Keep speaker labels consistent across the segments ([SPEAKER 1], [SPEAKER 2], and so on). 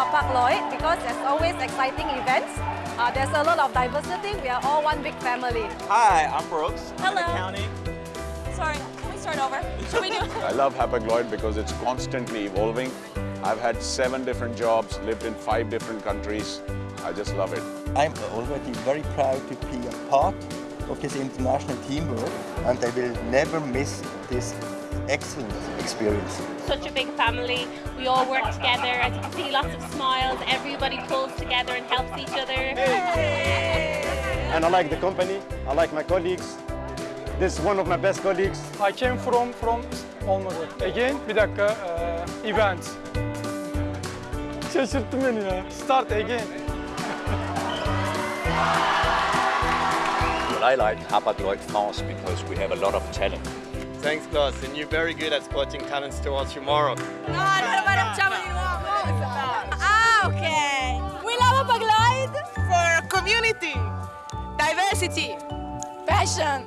[SPEAKER 1] Hapag-Lloyd because there's always exciting events. Uh, there's a lot of diversity. We are all one big family.
[SPEAKER 2] Hi, I'm Brooks. I'm in
[SPEAKER 3] Hello.
[SPEAKER 2] accounting.
[SPEAKER 3] Sorry, can we start over? Should we do
[SPEAKER 4] I love Hapag-Lloyd because it's constantly evolving. I've had seven different jobs, lived in five different countries. I just love it.
[SPEAKER 5] I'm already very proud to be a part of this international teamwork and I will never miss this excellent experience.
[SPEAKER 6] such a big family. We all work together. As you can see, lots of smiles. Everybody pulls together and helps each other.
[SPEAKER 7] and I like the company, I like my colleagues. This is one of my best colleagues.
[SPEAKER 8] I came from from olmadı. Again bir dakika eee, event. Şaşırttın beni ya. Start again.
[SPEAKER 9] Well, I like Hapag-Lloyd France because we have a lot of talent.
[SPEAKER 10] Thanks, Klaus, and you're very good at spotting talents towards tomorrow.
[SPEAKER 3] No, I don't lo facciamo di nuovo. Ah, ok. We love Hapag-Lloyd for community, diversity, passion.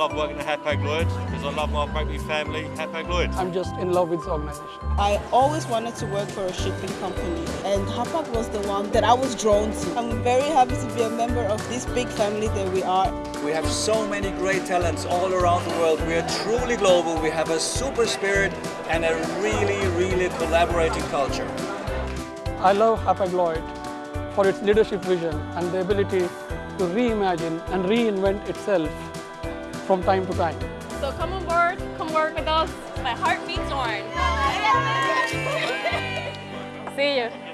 [SPEAKER 10] Love working at Hapag-Lloyd because I love my rugby family, Hapag-Lloyd.
[SPEAKER 8] I'm just in love with this organization.
[SPEAKER 11] I always wanted to work for a shipping company and Hapag was the one that I was drawn to. I'm very happy to be a member of this big family that we are.
[SPEAKER 9] We have so many great talents all around the world. We are truly global. We have a super spirit and a really, really collaborating culture.
[SPEAKER 8] I love Hapag-Lloyd for its leadership vision and the ability to reimagine and reinvent itself from time to time.
[SPEAKER 6] So come on board, come work with us.
[SPEAKER 3] My heart beats orange.
[SPEAKER 6] See you.